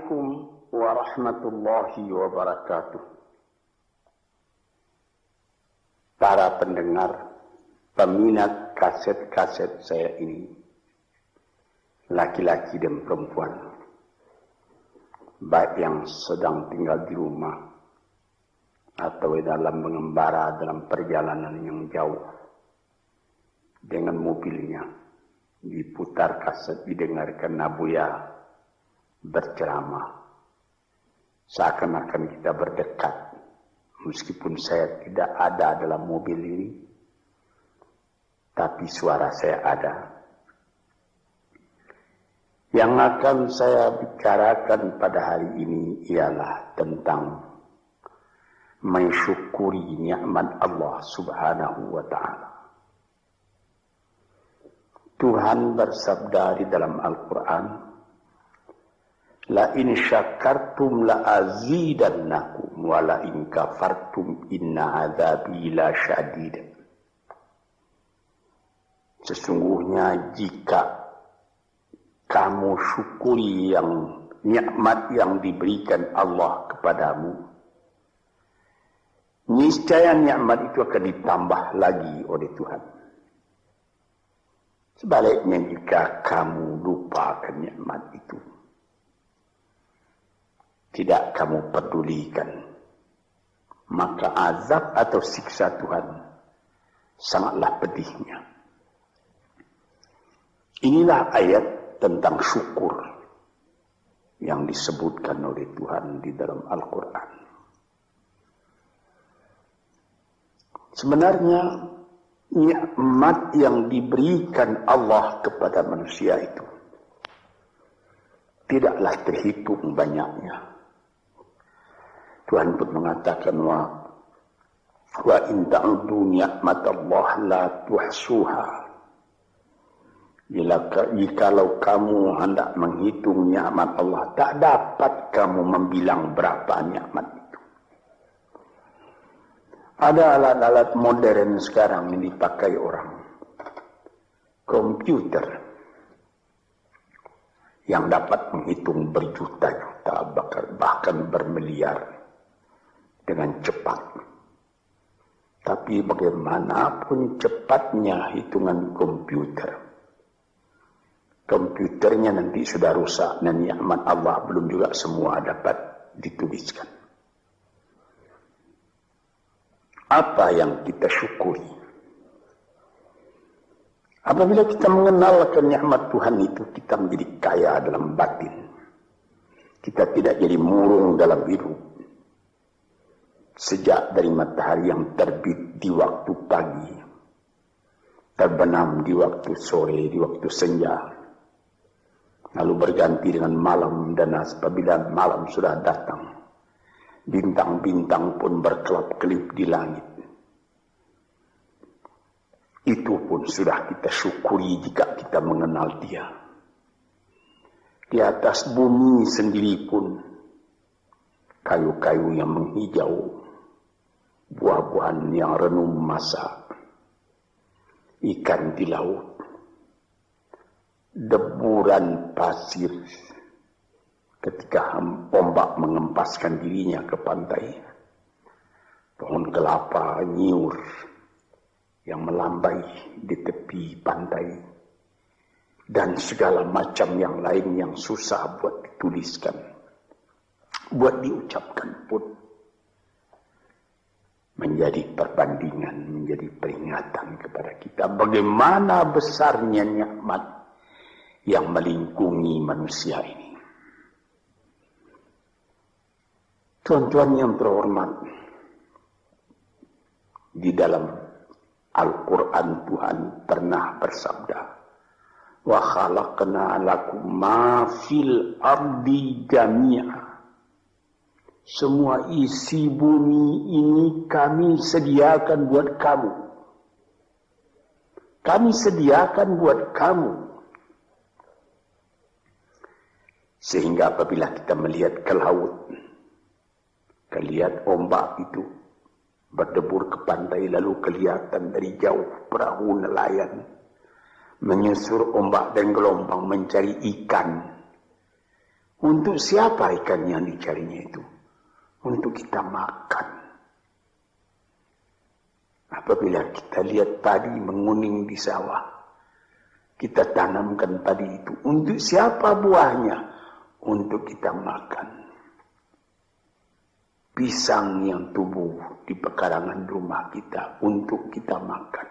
Assalamualaikum warahmatullahi wabarakatuh. Para pendengar, peminat kaset-kaset saya ini, laki-laki dan perempuan, baik yang sedang tinggal di rumah atau dalam mengembara dalam perjalanan yang jauh dengan mobilnya diputar kaset didengarkan Nabuya berceramah. Seakan-akan kita berdekat. Meskipun saya tidak ada dalam mobil ini tapi suara saya ada. Yang akan saya bicarakan pada hari ini ialah tentang mensyukuri nikmat Allah Subhanahu wa taala. Tuhan bersabda di dalam Al-Quran, La in syakartum la azidannakum wa la in kafartum inna azabi la syadid. Sesungguhnya jika kamu syukuri yang nikmat yang diberikan Allah kepadamu, niscaya nikmat itu akan ditambah lagi oleh Tuhan. Sebaliknya jika kamu lupakan nikmat itu, tidak kamu pedulikan, maka azab atau siksa Tuhan sangatlah pedihnya. Inilah ayat tentang syukur yang disebutkan oleh Tuhan di dalam Al-Quran. Sebenarnya nikmat yang diberikan Allah kepada manusia itu tidaklah terhitung banyaknya. Tuhan pun mengatakan wa wa in ta'udu Allah la tuhsuha. Jikalau kamu hendak menghitung nikmat Allah, tak dapat kamu membilang berapa nikmat ada alat-alat modern sekarang yang dipakai orang. Komputer yang dapat menghitung berjuta-juta bahkan bermiliar dengan cepat. Tapi bagaimanapun cepatnya hitungan komputer, komputernya nanti sudah rusak dan nikmat Allah belum juga semua dapat dituliskan. apa yang kita syukuri. Apabila kita mengenal kenikmat Tuhan itu, kita menjadi kaya dalam batin. Kita tidak jadi murung dalam hidup. Sejak dari matahari yang terbit di waktu pagi, terbenam di waktu sore, di waktu senja, lalu berganti dengan malam dan apabila malam sudah datang, Bintang-bintang pun berkelap-kelip di langit. Itu pun sudah kita syukuri jika kita mengenal dia. Di atas bumi sendiri pun kayu-kayu yang menghijau, buah-buahan yang renum masa, ikan di laut, deburan pasir, ketika ombak mengempaskan dirinya ke pantai. Pohon kelapa nyiur yang melambai di tepi pantai. Dan segala macam yang lain yang susah buat dituliskan. Buat diucapkan pun. Menjadi perbandingan, menjadi peringatan kepada kita. Bagaimana besarnya nikmat yang melingkungi manusia ini. Tuan-tuan yang terhormat, di dalam Al-Quran Tuhan pernah bersabda, Wa khalaqna lakum ma fil ardi. Semua isi bumi ini kami sediakan buat kamu. Kami sediakan buat kamu. Sehingga apabila kita melihat ke laut, Kelihat ombak itu berdebur ke pantai lalu kelihatan dari jauh perahu nelayan menyusur ombak dan gelombang mencari ikan Untuk siapa ikan yang dicarinya itu? Untuk kita makan. Apabila kita lihat padi menguning di sawah, kita tanamkan padi itu. Untuk siapa buahnya? Untuk kita makan pisang yang tumbuh di pekarangan rumah kita untuk kita makan.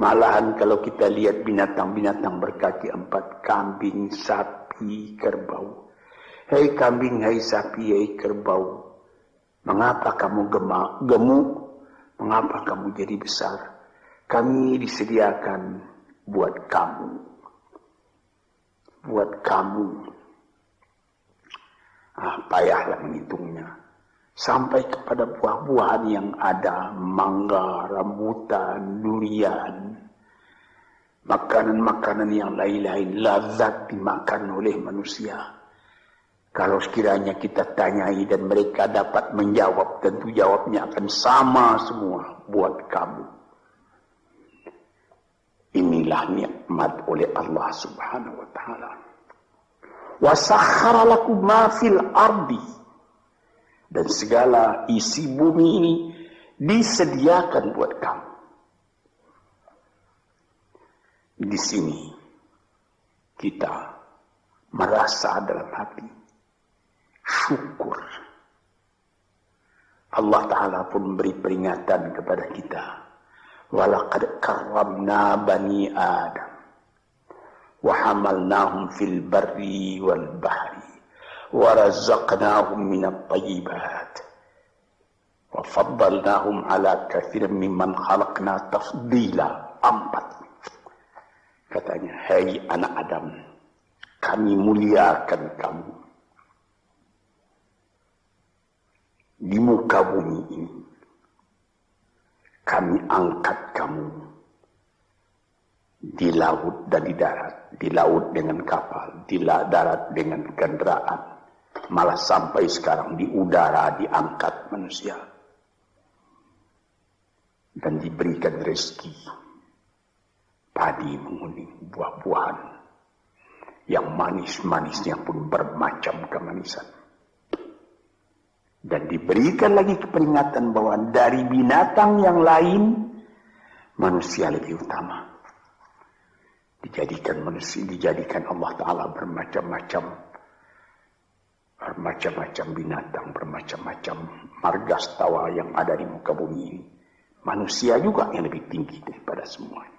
Malahan kalau kita lihat binatang-binatang berkaki empat, kambing, sapi, kerbau. Hei kambing, hei sapi, hei kerbau. Mengapa kamu gemuk? Mengapa kamu jadi besar? Kami disediakan buat kamu. Buat kamu ah, payahlah menghitungnya. Sampai kepada buah-buahan yang ada, mangga, rambutan, durian, makanan-makanan yang lain-lain, lazat dimakan oleh manusia. Kalau sekiranya kita tanyai dan mereka dapat menjawab, tentu jawabnya akan sama semua buat kamu. Inilah nikmat oleh Allah subhanahu wa ta'ala wasakhara lakum ma fil ardi dan segala isi bumi ini disediakan buat kamu. Di sini kita merasa dalam hati syukur. Allah Ta'ala pun memberi peringatan kepada kita. Walakad karamna bani Adam. Wahamalnahum fil barri wal bahri. Warazaqnahum minat tayyibat. Wafaddalnahum ala kathir mimman khalaqna tafdila. Empat. Katanya, hei anak Adam. Kami muliakan kamu di muka bumi ini. Kami angkat kamu di laut dan di darat, di laut dengan kapal, di darat dengan kendaraan, malah sampai sekarang di udara diangkat manusia. Dan diberikan rezeki. Padi menguning buah-buahan. Yang manis-manisnya pun bermacam kemanisan dan diberikan lagi keperingatan bahwa dari binatang yang lain manusia lebih utama dijadikan manusia, dijadikan Allah Ta'ala bermacam-macam bermacam-macam binatang, bermacam-macam marga tawa yang ada di muka bumi ini. Manusia juga yang lebih tinggi daripada semua itu.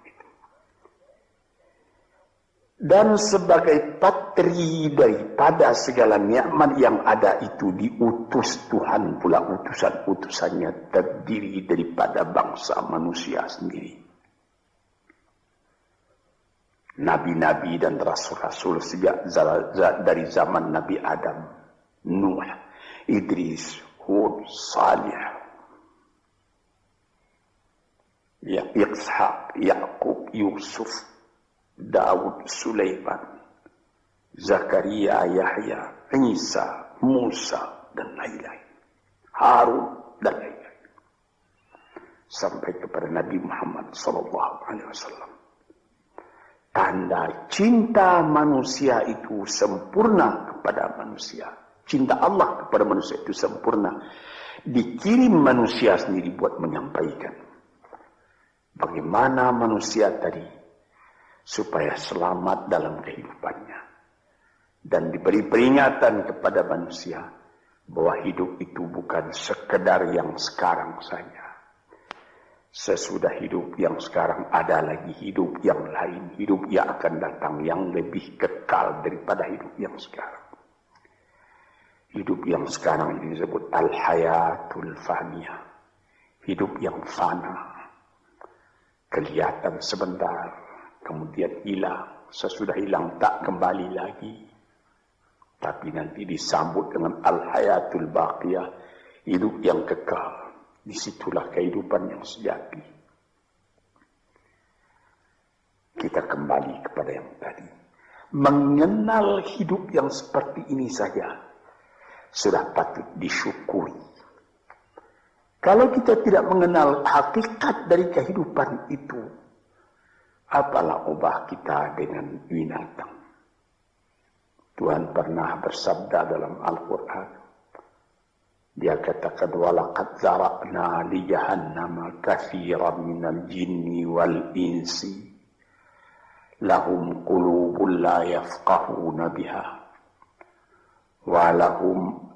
Dan sebagai patri daripada segala nikmat yang ada itu diutus Tuhan pula utusan-utusannya terdiri daripada bangsa manusia sendiri. Nabi-nabi dan rasul-rasul sejak dari zaman Nabi Adam, Nuh, Idris, Hud, Salih, ya, Ishaq, Yakub, Yusuf, Daud, Sulaiman, Zakaria, Yahya, Isa, Musa, dan lain-lain. Harun, dan lain-lain. Sampai kepada Nabi Muhammad wasallam. Tanda cinta manusia itu sempurna kepada manusia. Cinta Allah kepada manusia itu sempurna. Dikirim manusia sendiri buat menyampaikan. Bagaimana manusia tadi supaya selamat dalam kehidupannya. Dan diberi peringatan kepada manusia bahwa hidup itu bukan sekedar yang sekarang saja Sesudah hidup yang sekarang ada lagi hidup yang lain. Hidup yang akan datang yang lebih kekal daripada hidup yang sekarang. Hidup yang sekarang ini disebut al-hayatul faniyah. Hidup yang fana. Kelihatan sebentar, kemudian hilang. Sesudah hilang tak kembali lagi. Tapi nanti disambut dengan al-hayatul baqiyah. Hidup yang kekal. Di situlah kehidupan yang sejati. Kita kembali kepada yang tadi. Mengenal hidup yang seperti ini saja sudah patut disyukuri. Kalau kita tidak mengenal hakikat dari kehidupan itu, apalah ubah kita dengan binatang? Tuhan pernah bersabda dalam Al-Quran. Dia katakan walaqad zara'na li jahannama katsiran minal jinni wal insi lahum qulubun la yafqahuna biha wa lahum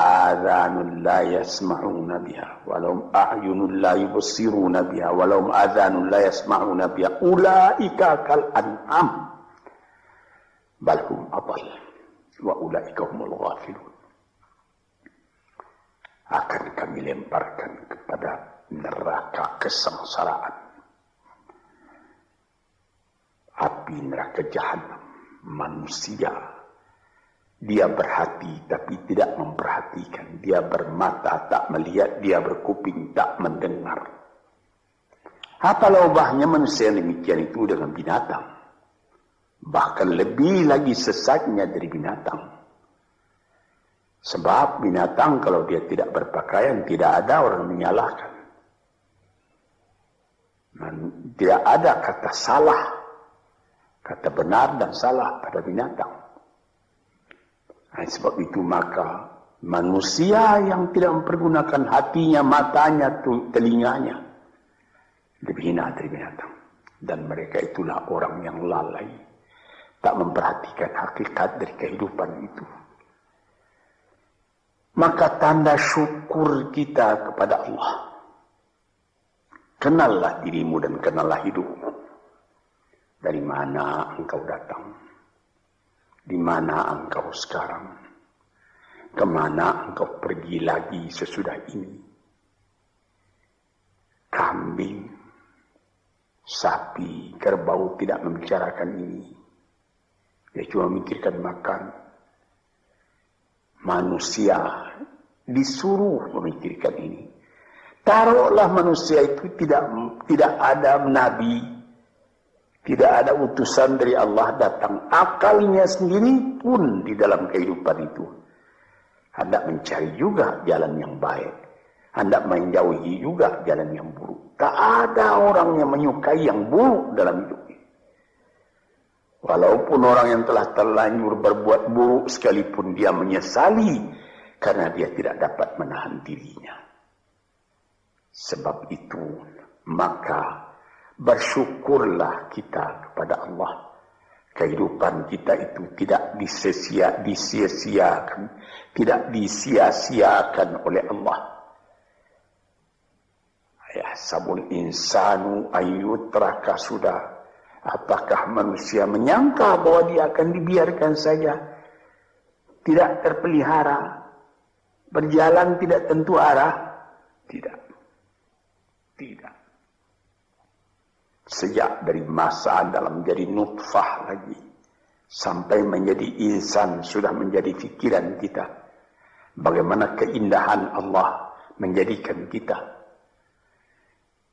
آذان لا يسمعون بها ولهم أعين لا يبصرون بها ولهم آذان لا يسمعون بها أولئك كالأنعام بل هم أضل وأولئك هم الغافلون akan kami lemparkan kepada neraka kesengsaraan. Api neraka jahanam manusia. dia berhati tapi tidak memperhatikan. Dia bermata tak melihat, dia berkuping tak mendengar. Apa ubahnya manusia yang demikian itu dengan binatang? Bahkan lebih lagi sesatnya dari binatang. Sebab binatang kalau dia tidak berpakaian tidak ada orang menyalahkan. Dan tidak ada kata salah, kata benar dan salah pada binatang. Nah, sebab itu maka manusia yang tidak mempergunakan hatinya, matanya, telinganya lebih hina dari binatang. Dan mereka itulah orang yang lalai, tak memperhatikan hakikat dari kehidupan itu maka tanda syukur kita kepada Allah. Kenallah dirimu dan kenallah hidupmu. Dari mana engkau datang? Di mana engkau sekarang? Ke mana engkau pergi lagi sesudah ini? Kambing, sapi, kerbau tidak membicarakan ini. Dia cuma memikirkan makan, manusia disuruh memikirkan ini. Taruhlah manusia itu tidak tidak ada nabi, tidak ada utusan dari Allah datang. Akalnya sendiri pun di dalam kehidupan itu. Anda mencari juga jalan yang baik. Anda menjauhi juga jalan yang buruk. Tak ada orang yang menyukai yang buruk dalam hidup Walaupun orang yang telah terlanjur berbuat buruk sekalipun dia menyesali karena dia tidak dapat menahan dirinya. Sebab itu maka bersyukurlah kita kepada Allah. Kehidupan kita itu tidak disia-siakan, tidak disia-siakan oleh Allah. Ya sabun insanu ayyutraka sudah Apakah manusia menyangka bahwa dia akan dibiarkan saja? Tidak terpelihara. Berjalan tidak tentu arah? Tidak. Tidak. Sejak dari masa dalam menjadi nutfah lagi. Sampai menjadi insan sudah menjadi fikiran kita. Bagaimana keindahan Allah menjadikan kita.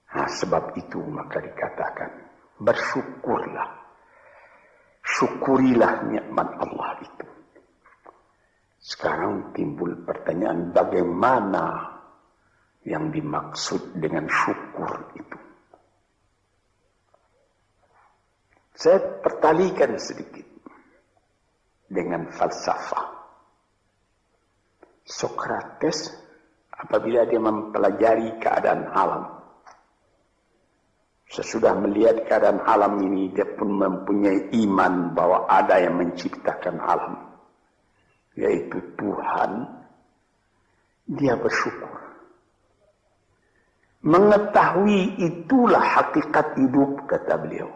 Nah, sebab itu maka dikatakan bersyukurlah. Syukurilah nikmat Allah itu. Sekarang timbul pertanyaan bagaimana yang dimaksud dengan syukur itu. Saya pertalikan sedikit dengan falsafah. Sokrates apabila dia mempelajari keadaan alam Sesudah melihat keadaan alam ini, dia pun mempunyai iman bahwa ada yang menciptakan alam. Yaitu Tuhan. Dia bersyukur. Mengetahui itulah hakikat hidup, kata beliau.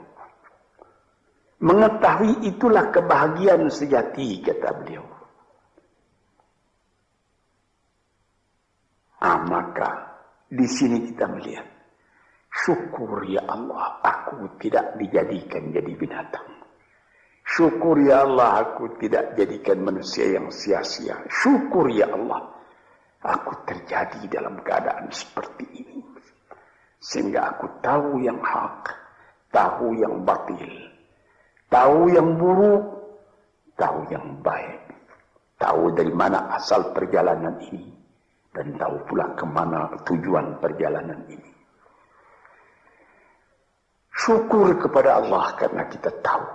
Mengetahui itulah kebahagiaan sejati, kata beliau. Ah, maka di sini kita melihat Syukur ya Allah, aku tidak dijadikan jadi binatang. Syukur ya Allah, aku tidak jadikan manusia yang sia-sia. Syukur ya Allah, aku terjadi dalam keadaan seperti ini. Sehingga aku tahu yang hak, tahu yang batil, tahu yang buruk, tahu yang baik. Tahu dari mana asal perjalanan ini, dan tahu pula ke mana tujuan perjalanan ini. Syukur kepada Allah karena kita tahu.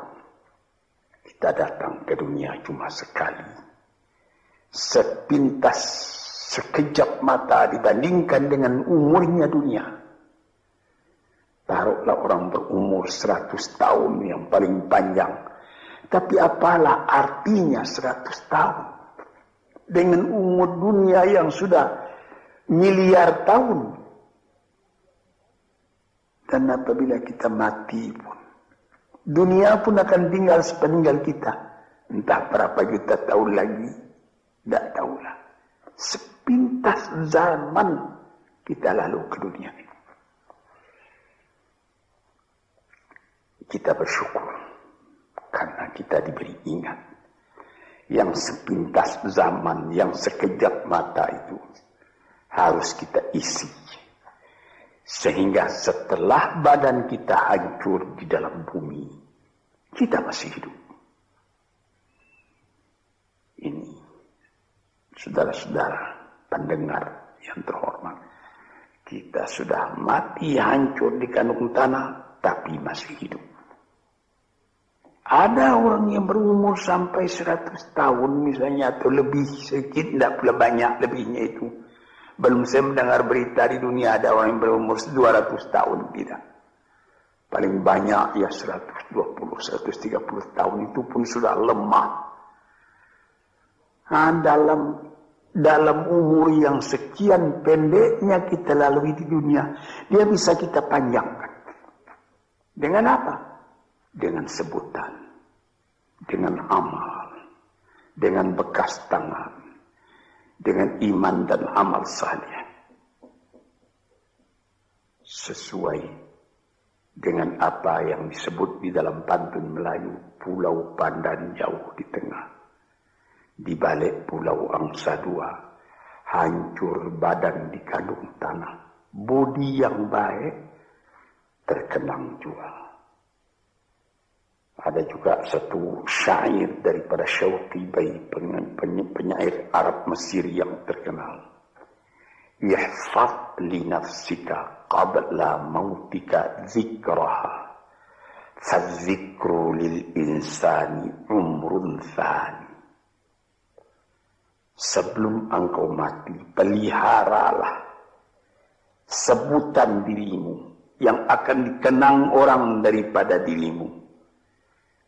Kita datang ke dunia cuma sekali. Sepintas, sekejap mata dibandingkan dengan umurnya dunia. Taruhlah orang berumur seratus tahun yang paling panjang. Tapi apalah artinya seratus tahun? Dengan umur dunia yang sudah miliar tahun. Dan apabila kita mati pun, Dunia pun akan tinggal sepeninggal kita. Entah berapa juta tahun lagi. Tidak tahulah. Sepintas zaman kita lalu ke dunia ini. Kita bersyukur. Karena kita diberi ingat. Yang sepintas zaman, yang sekejap mata itu. Harus kita isi. Sehingga setelah badan kita hancur di dalam bumi, kita masih hidup. Ini, saudara-saudara pendengar yang terhormat, kita sudah mati hancur di kandung tanah, tapi masih hidup. Ada orang yang berumur sampai 100 tahun misalnya atau lebih sedikit, tidak pula banyak lebihnya itu belum saya mendengar berita di dunia ada orang yang berumur 200 tahun. Tidak. Paling banyak ya 120, 130 tahun itu pun sudah lemah. Nah, dalam dalam umur yang sekian pendeknya kita lalui di dunia, dia bisa kita panjangkan. Dengan apa? Dengan sebutan, dengan amal, dengan bekas tangan, dengan iman dan amal saleh. Sesuai dengan apa yang disebut di dalam pantun Melayu Pulau Pandan jauh di tengah. Di balik Pulau Angsa Dua hancur badan di kandung tanah. Budi yang baik terkenang jual ada juga satu syair daripada Syauqi Bai penyair Arab Mesir yang terkenal. Ihfad li nafsika qabla mautika zikraha. Fadzikru lil insani umrun thani. Sebelum engkau mati, peliharalah sebutan dirimu yang akan dikenang orang daripada dirimu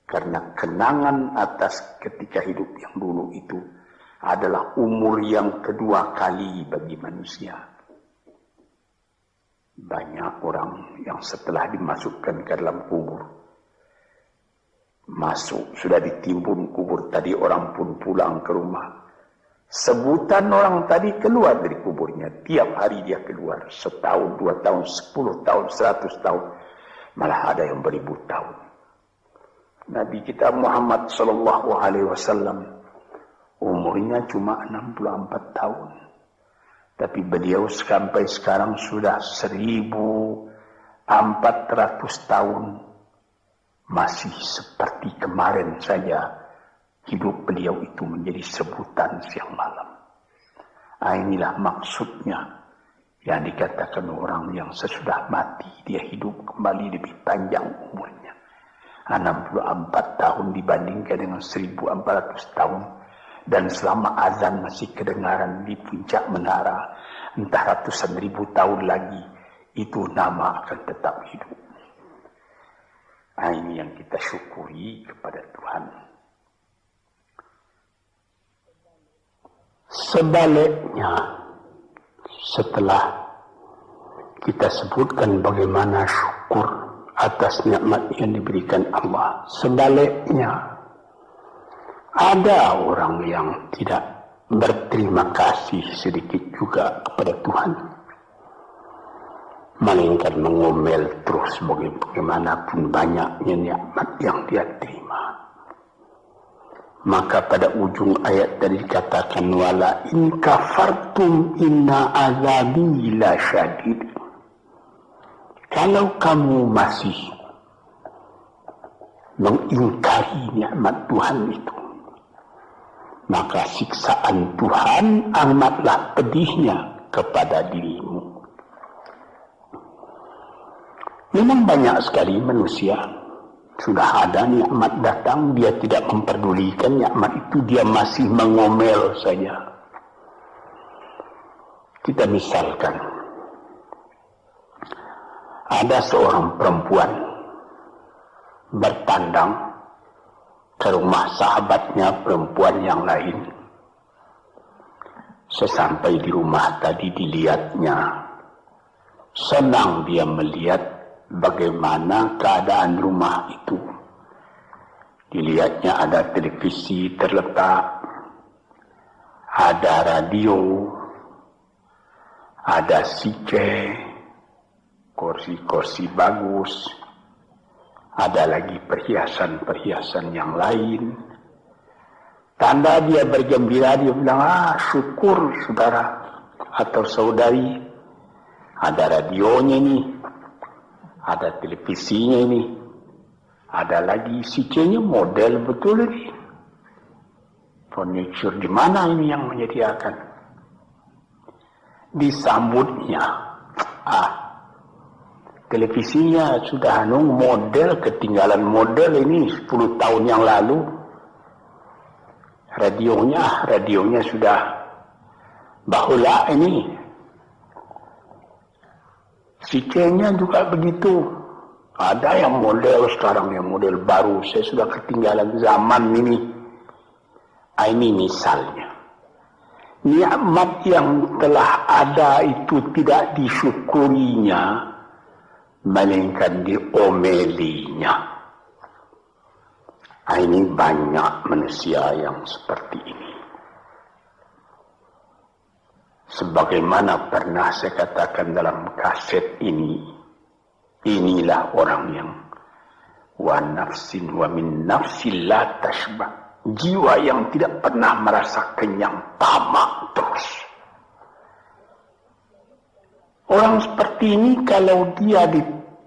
karena kenangan atas ketika hidup yang dulu itu adalah umur yang kedua kali bagi manusia. Banyak orang yang setelah dimasukkan ke dalam kubur, masuk, sudah ditimbun kubur tadi orang pun pulang ke rumah. Sebutan orang tadi keluar dari kuburnya. Tiap hari dia keluar. Setahun, dua tahun, sepuluh tahun, seratus tahun. Malah ada yang beribu tahun. Nabi kita Muhammad sallallahu alaihi wasallam umurnya cuma 64 tahun. Tapi beliau sampai sekarang sudah 1400 tahun masih seperti kemarin saja hidup beliau itu menjadi sebutan siang malam. Nah, inilah maksudnya yang dikatakan orang yang sesudah mati dia hidup kembali lebih panjang umurnya. 64 tahun dibandingkan dengan 1400 tahun. Dan selama azan masih kedengaran di puncak menara entah ratusan ribu tahun lagi itu nama akan tetap hidup. Nah, ini yang kita syukuri kepada Tuhan. Sebaliknya setelah kita sebutkan bagaimana syukur atas nikmat yang diberikan Allah. Sebaliknya, ada orang yang tidak berterima kasih sedikit juga kepada Tuhan. Melainkan mengomel terus bagaimanapun banyaknya nikmat yang dia terima. Maka pada ujung ayat tadi dikatakan wala in kafartum inna azabi la syadid. Kalau kamu masih mengingkari nikmat Tuhan itu, maka siksaan Tuhan amatlah pedihnya kepada dirimu. Memang banyak sekali manusia Sudah ada nikmat datang, dia tidak memperdulikan nikmat itu, dia masih mengomel saja. Kita misalkan, ada seorang perempuan bertandang ke rumah sahabatnya perempuan yang lain. Sesampai di rumah tadi dilihatnya, senang dia melihat bagaimana keadaan rumah itu. Dilihatnya ada televisi terletak, ada radio, ada sice, kursi-kursi bagus, ada lagi perhiasan-perhiasan yang lain. Tanda dia bergembira, dia bilang, ah syukur saudara atau saudari, ada radionya nih, ada televisinya ini, ada lagi CC-nya model betul ini. Furniture di mana ini yang menyediakan? Disambutnya, ah, televisinya sudah anu model ketinggalan model ini 10 tahun yang lalu. Radionya, radionya sudah bahula ini Sikenya juga begitu. Ada yang model sekarang yang model baru. Saya sudah ketinggalan zaman ini. Ah, ini misalnya. Nikmat yang telah ada itu tidak disyukurinya. Melainkan diomelinya. Ah, ini banyak manusia yang seperti ini. Sebagaimana pernah saya katakan dalam kaset ini, inilah orang yang wa nafsin wa min nafsin la tashba. Jiwa yang tidak pernah merasa kenyang, tamak terus. Orang seperti ini kalau dia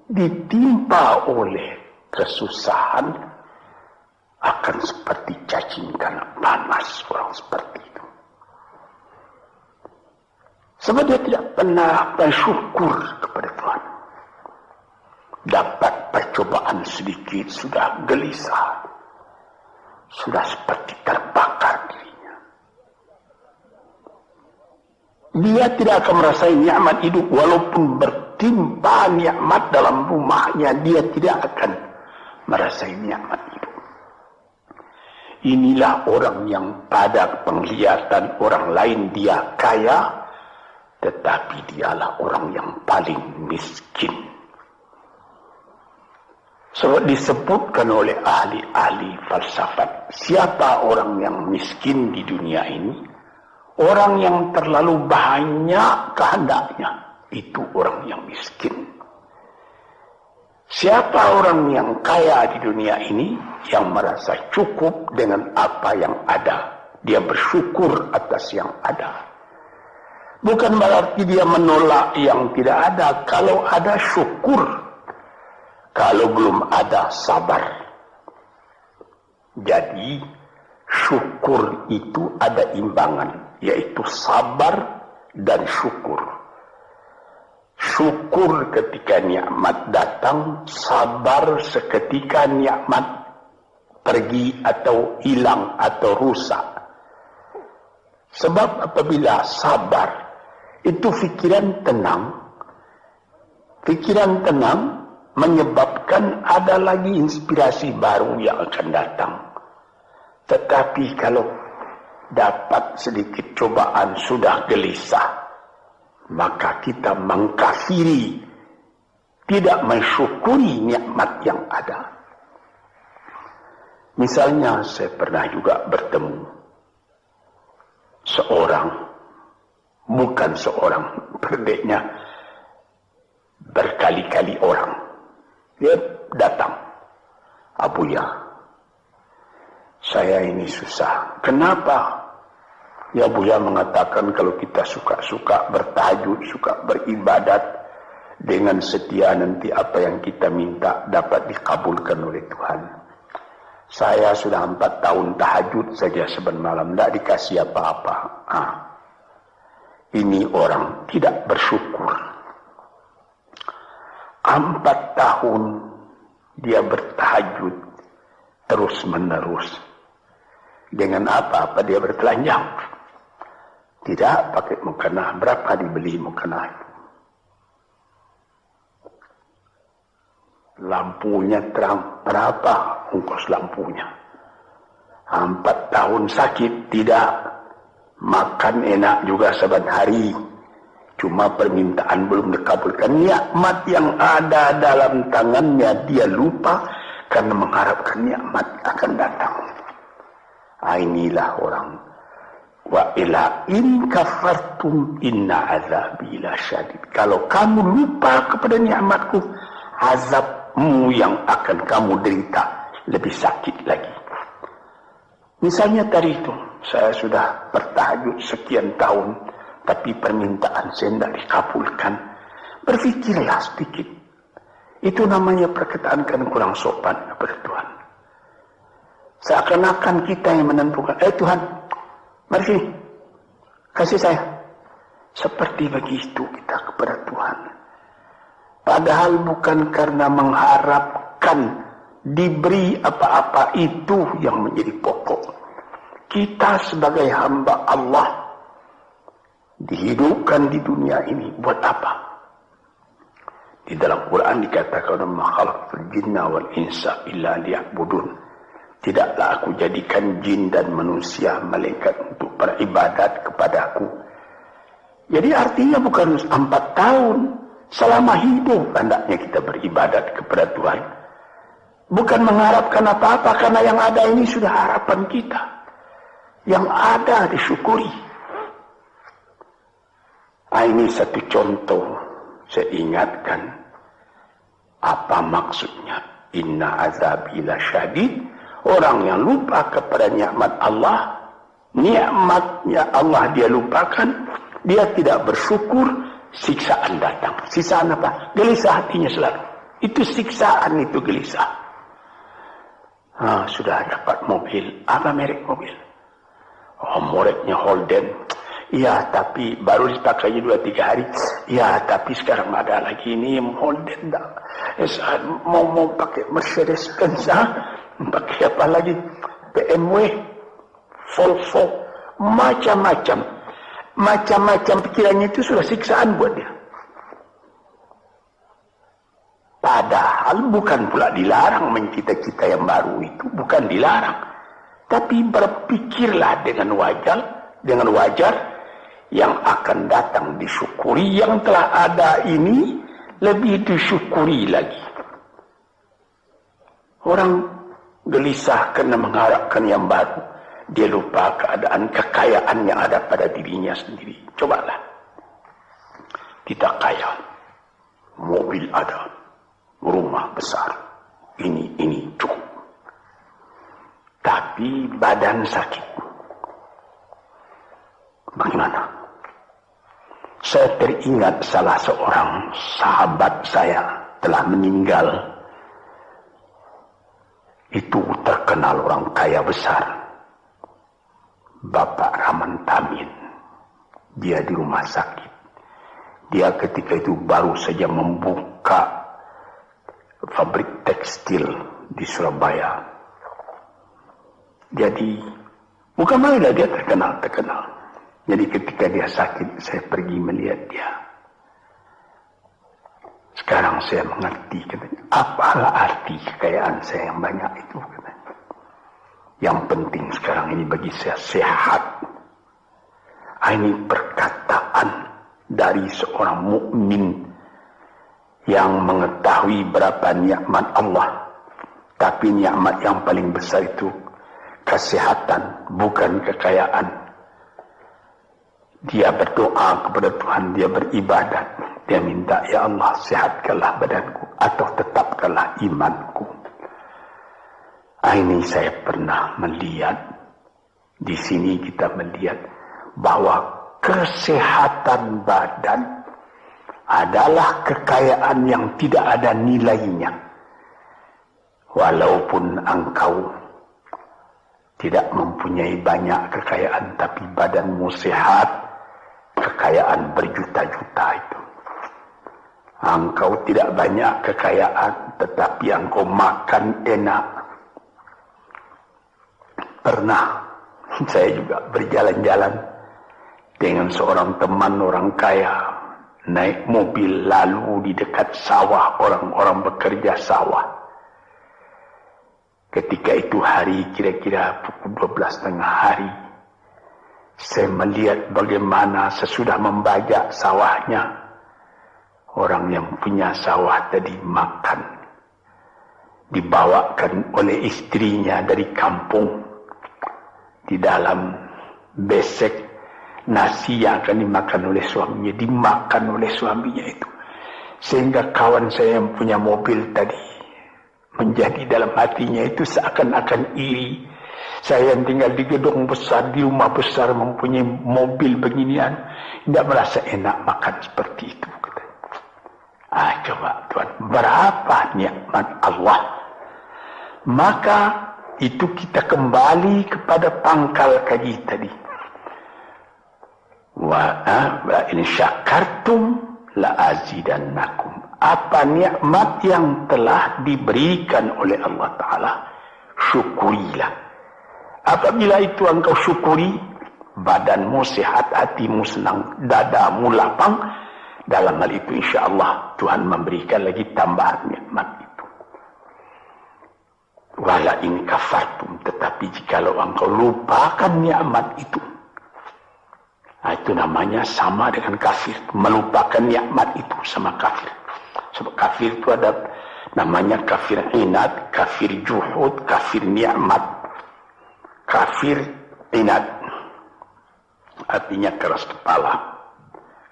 ditimpa oleh kesusahan akan seperti cacing karena panas orang seperti Sebab dia tidak pernah bersyukur kepada Tuhan. Dapat percobaan sedikit sudah gelisah. Sudah seperti terbakar dirinya. Dia tidak akan merasakan nikmat hidup walaupun bertimpa nikmat dalam rumahnya. Dia tidak akan merasakan nikmat hidup. Inilah orang yang pada penglihatan orang lain dia kaya, tetapi dialah orang yang paling miskin. So disebutkan oleh ahli-ahli falsafat, siapa orang yang miskin di dunia ini? Orang yang terlalu banyak kehendaknya, itu orang yang miskin. Siapa orang yang kaya di dunia ini yang merasa cukup dengan apa yang ada? Dia bersyukur atas yang ada. Bukan berarti dia menolak yang tidak ada. Kalau ada syukur. Kalau belum ada sabar. Jadi syukur itu ada imbangan. Yaitu sabar dan syukur. Syukur ketika nikmat datang. Sabar seketika nikmat pergi atau hilang atau rusak. Sebab apabila sabar itu fikiran tenang. Fikiran tenang menyebabkan ada lagi inspirasi baru yang akan datang. Tetapi kalau dapat sedikit cobaan sudah gelisah, maka kita mengkafiri, tidak mensyukuri nikmat yang ada. Misalnya saya pernah juga bertemu seorang bukan seorang berdeknya berkali-kali orang dia datang Abuya saya ini susah kenapa ya Abuya mengatakan kalau kita suka-suka bertahajud suka beribadat dengan setia nanti apa yang kita minta dapat dikabulkan oleh Tuhan saya sudah empat tahun tahajud saja sebentar malam tidak dikasih apa-apa ini orang tidak bersyukur. Empat tahun dia bertahajud terus menerus. Dengan apa-apa dia bertelanjang. Tidak pakai mukena. Berapa dibeli mukena itu? Lampunya terang. Berapa ongkos lampunya? Empat tahun sakit. Tidak. Makan enak juga saban hari. Cuma permintaan belum dikabulkan. Nikmat yang ada dalam tangannya dia lupa karena mengharapkan nikmat akan datang. Ah, inilah orang wa ila in kafartum inna azabi la syadid. Kalau kamu lupa kepada nikmatku, azabmu yang akan kamu derita lebih sakit lagi. Misalnya tadi itu, saya sudah bertahajud sekian tahun, tapi permintaan saya tidak dikabulkan. Berfikirlah sedikit. Itu namanya perkataan kan kurang sopan kepada Tuhan. Seakan-akan kita yang menentukan. Eh Tuhan, mari sini. Kasih saya. Seperti begitu kita kepada Tuhan. Padahal bukan karena mengharapkan diberi apa-apa itu yang menjadi pokok. Kita sebagai hamba Allah dihidupkan di dunia ini buat apa? Di dalam Quran dikatakan makhluk jinna wal insa illa liya'budun. Tidaklah aku jadikan jin dan manusia malaikat untuk beribadat kepadaku. Jadi artinya bukan empat tahun. Selama hidup hendaknya kita beribadat kepada Tuhan. Bukan mengharapkan apa-apa karena yang ada ini sudah harapan kita. Yang ada disyukuri. Nah, ini satu contoh saya ingatkan apa maksudnya inna azabila syadid Orang yang lupa kepada nikmat Allah, nikmatnya Allah dia lupakan, dia tidak bersyukur, siksaan datang. Siksaan apa? Gelisah hatinya selalu. Itu siksaan itu gelisah. Ah, sudah dapat mobil. Apa merek mobil? Oh, mereknya Holden. Ya, tapi baru dipakai dua tiga hari. Ya, tapi sekarang ada lagi ini Holden. Eh, mau mau pakai Mercedes Benz. Pakai apa lagi? BMW, Volvo, macam-macam. Macam-macam pikirannya itu sudah siksaan buat dia. Padahal bukan pula dilarang mencita-cita yang baru itu. Bukan dilarang. Tapi berpikirlah dengan wajar. Dengan wajar yang akan datang disyukuri. Yang telah ada ini lebih disyukuri lagi. Orang gelisah karena mengharapkan yang baru. Dia lupa keadaan kekayaan yang ada pada dirinya sendiri. Cobalah. Kita kaya. Mobil ada. Rumah besar. Ini, ini cukup. Tapi badan sakit. Bagaimana? Saya teringat salah seorang sahabat saya telah meninggal itu terkenal orang kaya besar. Bapak Rahman Tamin. Dia di rumah sakit. Dia ketika itu baru saja membuka pabrik tekstil di Surabaya. Jadi, bukan main dia terkenal, terkenal. Jadi ketika dia sakit, saya pergi melihat dia. Sekarang saya mengerti katanya. Apalah arti kekayaan saya yang banyak itu katanya. Yang penting sekarang ini bagi saya sehat. Ini perkataan dari seorang mukmin yang mengetahui berapa nikmat Allah. Tapi nikmat yang paling besar itu kesehatan, bukan kekayaan. Dia berdoa kepada Tuhan, dia beribadat. Dia minta, Ya Allah, sehatkanlah badanku atau tetapkanlah imanku. Ini saya pernah melihat, di sini kita melihat bahwa kesehatan badan adalah kekayaan yang tidak ada nilainya. Walaupun engkau tidak mempunyai banyak kekayaan, tapi badanmu sehat, kekayaan berjuta-juta itu Engkau tidak banyak kekayaan, tetapi engkau makan enak. Pernah saya juga berjalan-jalan dengan seorang teman orang kaya naik mobil lalu di dekat sawah orang-orang bekerja sawah. Ketika itu hari kira-kira pukul 12 tengah hari. Saya melihat bagaimana sesudah membajak sawahnya. Orang yang punya sawah tadi makan. Dibawakan oleh istrinya dari kampung. Di dalam besek nasi yang akan dimakan oleh suaminya dimakan oleh suaminya itu sehingga kawan saya yang punya mobil tadi menjadi dalam hatinya itu seakan-akan iri saya yang tinggal di gedung besar di rumah besar mempunyai mobil beginian tidak merasa enak makan seperti itu kata. ah coba Tuhan berapa nikmat Allah? Maka itu kita kembali kepada pangkal kaji tadi. Wa in syakartum la azidannakum. Apa nikmat yang telah diberikan oleh Allah taala? Syukurilah apabila itu engkau syukuri badanmu sehat hatimu senang dadamu lapang dalam hal itu insyaallah Tuhan memberikan lagi tambahan nikmat itu wala in kafartum tetapi jikalau engkau lupakan nikmat itu Nah, itu namanya sama dengan kafir. Melupakan nikmat itu sama kafir. Sebab kafir itu ada namanya kafir inat, kafir juhud, kafir nikmat. Kafir inat. Artinya keras kepala.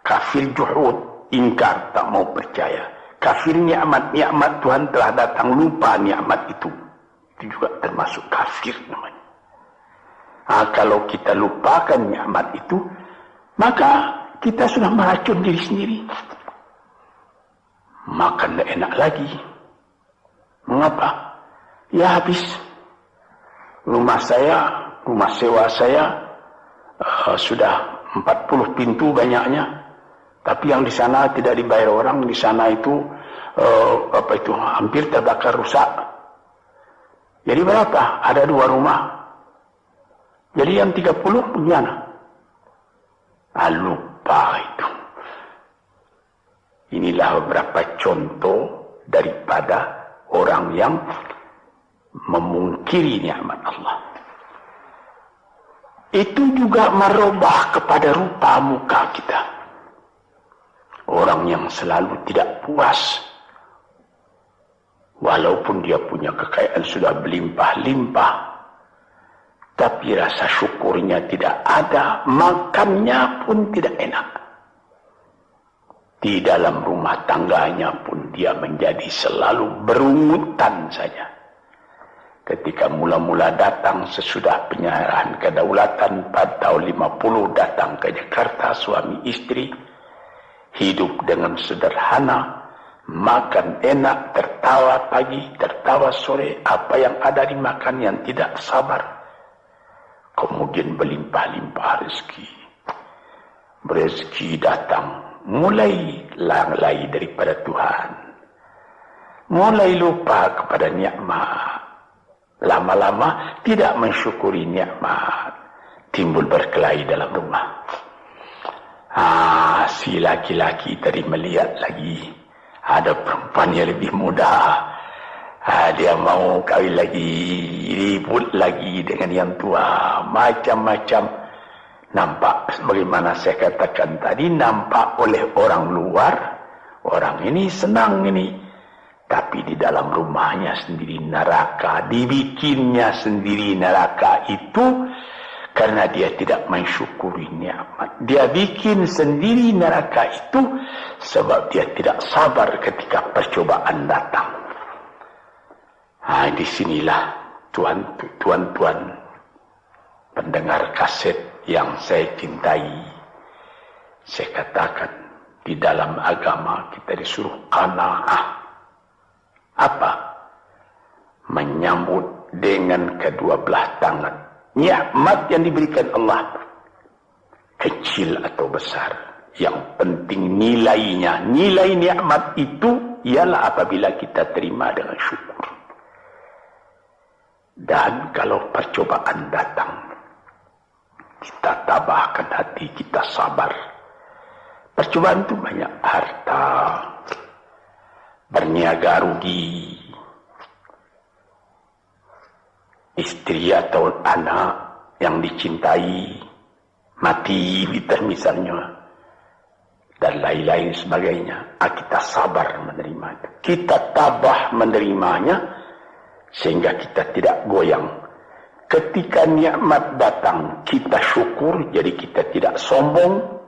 Kafir juhud, ingkar, tak mau percaya. Kafir nikmat, nikmat Tuhan telah datang lupa nikmat itu. Itu juga termasuk kafir namanya. Nah, kalau kita lupakan nikmat itu, maka kita sudah meracun diri sendiri. Makan tidak enak lagi. Mengapa? Ya habis. Rumah saya, rumah sewa saya uh, sudah 40 pintu banyaknya. Tapi yang di sana tidak dibayar orang, di sana itu uh, apa itu hampir terbakar rusak. Jadi berapa? Ada dua rumah. Jadi yang 30 punya Ah, lupa itu. Inilah beberapa contoh daripada orang yang memungkiri nikmat Allah. Itu juga merubah kepada rupa muka kita. Orang yang selalu tidak puas. Walaupun dia punya kekayaan sudah berlimpah-limpah tapi rasa syukurnya tidak ada, makannya pun tidak enak. Di dalam rumah tangganya pun dia menjadi selalu berungutan saja. Ketika mula-mula datang sesudah penyerahan kedaulatan pada tahun 50 datang ke Jakarta suami istri hidup dengan sederhana makan enak tertawa pagi tertawa sore apa yang ada dimakan yang tidak sabar kemudian berlimpah-limpah rezeki. Rezeki datang, mulai lalai daripada Tuhan. Mulai lupa kepada nikmat. Lama-lama tidak mensyukuri nikmat. Timbul berkelahi dalam rumah. Ah, si laki-laki tadi melihat lagi ada perempuan yang lebih muda Ha, dia mau kawin lagi, ribut lagi dengan yang tua, macam-macam. Nampak bagaimana saya katakan tadi, nampak oleh orang luar, orang ini senang ini. Tapi di dalam rumahnya sendiri neraka, dibikinnya sendiri neraka itu karena dia tidak mensyukuri nikmat. Dia bikin sendiri neraka itu sebab dia tidak sabar ketika percobaan datang. Nah, di sinilah tuan-tuan pendengar kaset yang saya cintai. Saya katakan di dalam agama kita disuruh qanaah. Apa? Menyambut dengan kedua belah tangan. Nikmat yang diberikan Allah. Kecil atau besar. Yang penting nilainya. Nilai nikmat itu ialah apabila kita terima dengan syukur. Dan kalau percobaan datang, kita tabahkan hati, kita sabar. Percobaan itu banyak harta, berniaga rugi, istri atau anak yang dicintai, mati misalnya, dan lain-lain sebagainya. Ah, kita sabar menerima itu. Kita tabah menerimanya sehingga kita tidak goyang. Ketika nikmat datang, kita syukur jadi kita tidak sombong.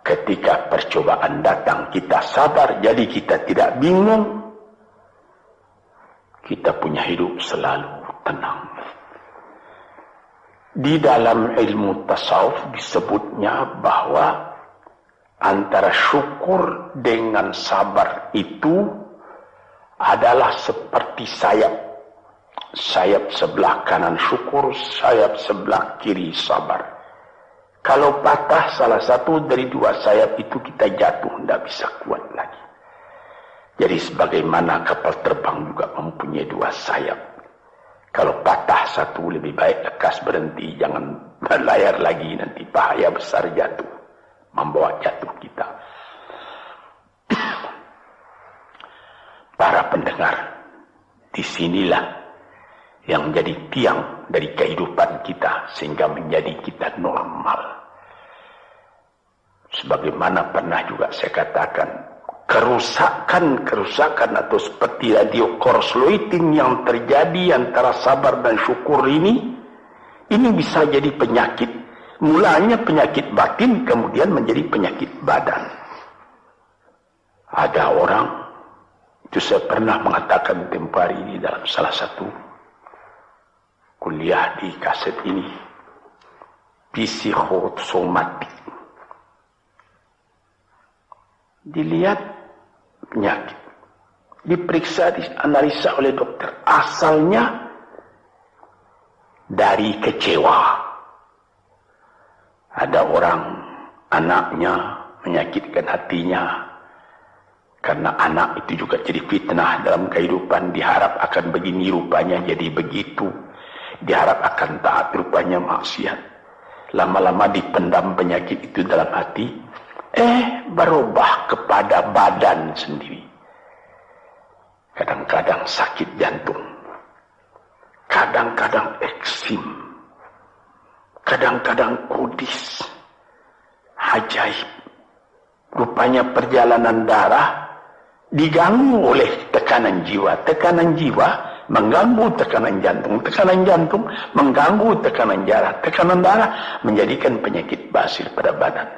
Ketika percobaan datang, kita sabar jadi kita tidak bingung. Kita punya hidup selalu tenang. Di dalam ilmu tasawuf disebutnya bahwa antara syukur dengan sabar itu adalah seperti sayap. Sayap sebelah kanan syukur, sayap sebelah kiri sabar. Kalau patah salah satu dari dua sayap itu kita jatuh, tidak bisa kuat lagi. Jadi sebagaimana kapal terbang juga mempunyai dua sayap. Kalau patah satu lebih baik lekas berhenti, jangan berlayar lagi nanti bahaya besar jatuh membawa jatuh kita. Para pendengar, di sinilah yang menjadi tiang dari kehidupan kita sehingga menjadi kita normal. Sebagaimana pernah juga saya katakan, kerusakan-kerusakan atau seperti radio korsloitin yang terjadi antara sabar dan syukur ini, ini bisa jadi penyakit Mulanya penyakit batin kemudian menjadi penyakit badan. Ada orang, itu saya pernah mengatakan tempoh ini dalam salah satu kuliah di kaset ini. Psikosomatik. Dilihat penyakit. Diperiksa, dianalisa oleh dokter. Asalnya dari kecewa ada orang anaknya menyakitkan hatinya karena anak itu juga jadi fitnah dalam kehidupan diharap akan begini rupanya jadi begitu diharap akan taat rupanya maksiat. Lama-lama dipendam penyakit itu dalam hati eh berubah kepada badan sendiri. Kadang-kadang sakit jantung. Kadang-kadang eksim. Kadang-kadang kudis, ajaib. Rupanya perjalanan darah diganggu oleh tekanan jiwa. Tekanan jiwa mengganggu tekanan jantung. Tekanan jantung mengganggu tekanan darah. Tekanan darah menjadikan penyakit basir pada badan.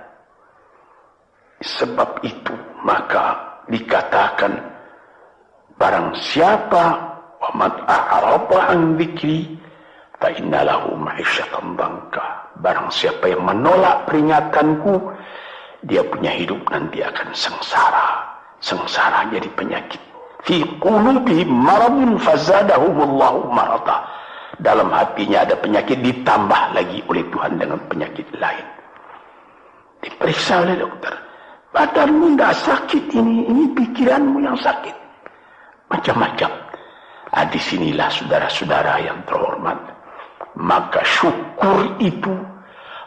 Sebab itu maka dikatakan barang siapa wamat a'raba an dzikri fa innalahu ma'isyatan bangka. Barang siapa yang menolak peringatanku, dia punya hidup nanti akan sengsara. Sengsara jadi penyakit. Fi qulubi maradun fazadahumullahu marada. Dalam hatinya ada penyakit ditambah lagi oleh Tuhan dengan penyakit lain. Diperiksa oleh dokter. Badanmu tidak sakit ini, ini pikiranmu yang sakit. Macam-macam. Nah, di sinilah saudara-saudara yang terhormat maka syukur itu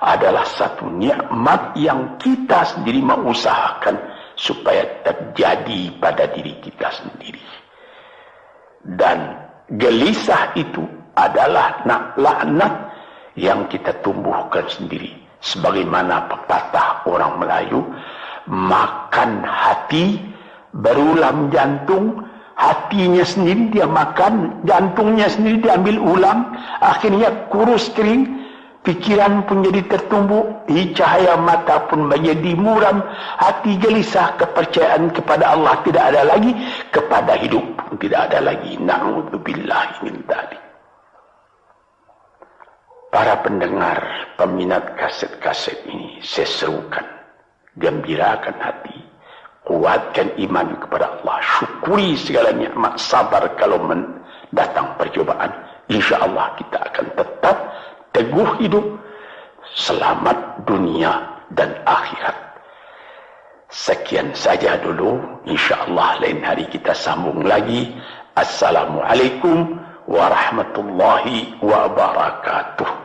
adalah satu nikmat yang kita sendiri mengusahakan supaya terjadi pada diri kita sendiri. Dan gelisah itu adalah laknat yang kita tumbuhkan sendiri. Sebagaimana pepatah orang Melayu, makan hati, berulam jantung, hatinya sendiri dia makan, jantungnya sendiri diambil ulang, akhirnya kurus kering, pikiran pun jadi tertumbuh, cahaya mata pun menjadi muram, hati gelisah, kepercayaan kepada Allah tidak ada lagi, kepada hidup pun tidak ada lagi. Na'udzubillah min tadi. Para pendengar, peminat kaset-kaset ini, saya serukan, gembirakan hati, kuatkan iman kepada Allah syukuri segala nikmat sabar kalau datang percobaan insya Allah kita akan tetap teguh hidup selamat dunia dan akhirat. Sekian saja dulu. InsyaAllah lain hari kita sambung lagi. Assalamualaikum warahmatullahi wabarakatuh.